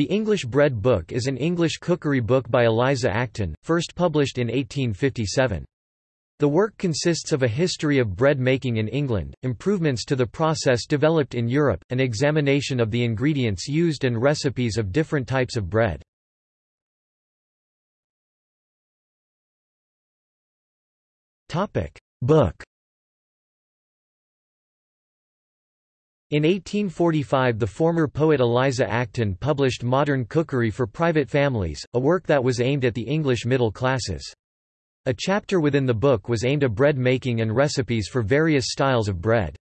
The English Bread Book is an English cookery book by Eliza Acton, first published in 1857. The work consists of a history of bread making in England, improvements to the process developed in Europe, an examination of the ingredients used and recipes of different types of bread. Book In 1845 the former poet Eliza Acton published Modern Cookery for Private Families, a work that was aimed at the English middle classes. A chapter within the book was aimed at bread making and recipes for various styles of bread.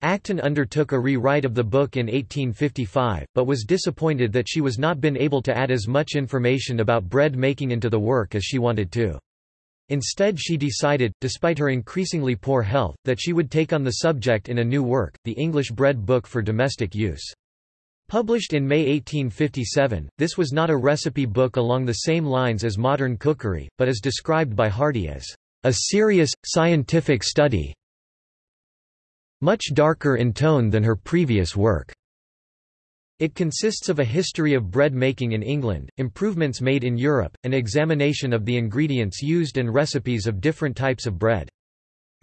Acton undertook a rewrite of the book in 1855, but was disappointed that she was not been able to add as much information about bread making into the work as she wanted to. Instead she decided, despite her increasingly poor health, that she would take on the subject in a new work, the English Bread Book for Domestic Use. Published in May 1857, this was not a recipe book along the same lines as modern cookery, but is described by Hardy as a serious, scientific study much darker in tone than her previous work. It consists of a history of bread making in England, improvements made in Europe, an examination of the ingredients used and recipes of different types of bread.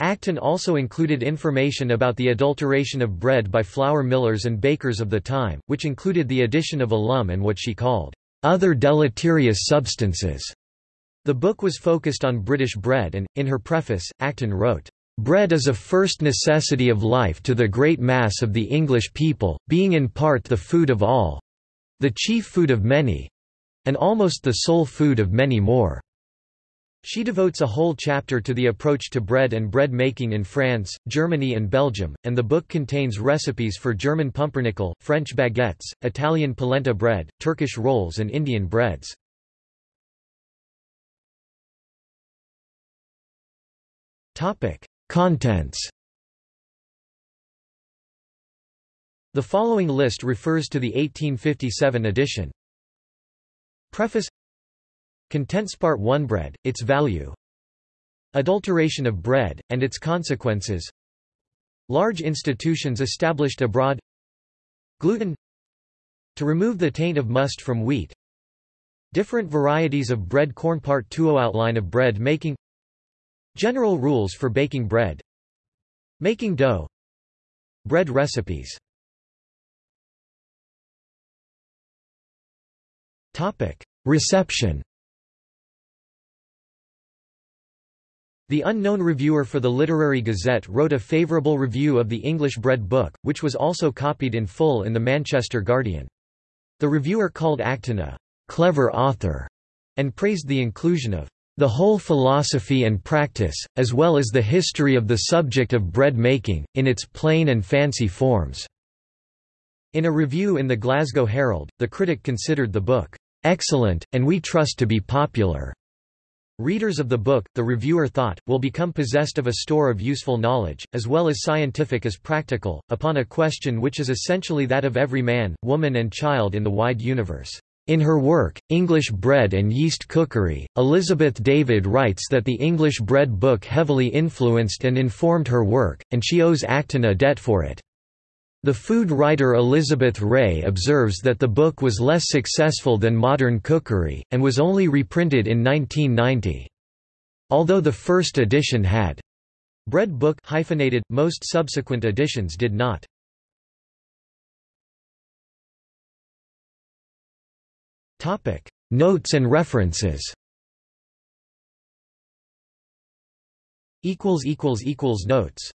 Acton also included information about the adulteration of bread by flour millers and bakers of the time, which included the addition of alum and what she called other deleterious substances. The book was focused on British bread and, in her preface, Acton wrote, Bread is a first necessity of life to the great mass of the English people, being in part the food of all—the chief food of many—and almost the sole food of many more. She devotes a whole chapter to the approach to bread and bread making in France, Germany and Belgium, and the book contains recipes for German pumpernickel, French baguettes, Italian polenta bread, Turkish rolls and Indian breads. Topic: Contents. The following list refers to the 1857 edition. Preface. Contents Part 1 Bread, its value. Adulteration of bread, and its consequences. Large institutions established abroad. Gluten. To remove the taint of must from wheat. Different varieties of bread corn Part 2 Outline of bread making General rules for baking bread. Making dough. Bread recipes. Reception. The unknown reviewer for the Literary Gazette wrote a favourable review of the English bread book, which was also copied in full in the Manchester Guardian. The reviewer called Acton a clever author and praised the inclusion of the whole philosophy and practice, as well as the history of the subject of bread making, in its plain and fancy forms." In a review in the Glasgow Herald, the critic considered the book, "...excellent, and we trust to be popular." Readers of the book, the reviewer thought, will become possessed of a store of useful knowledge, as well as scientific as practical, upon a question which is essentially that of every man, woman and child in the wide universe. In her work, English Bread and Yeast Cookery, Elizabeth David writes that the English bread book heavily influenced and informed her work, and she owes Acton a debt for it. The food writer Elizabeth Ray observes that the book was less successful than Modern Cookery, and was only reprinted in 1990. Although the first edition had bread book hyphenated, most subsequent editions did not. Topic: Notes and references. Equals equals equals notes.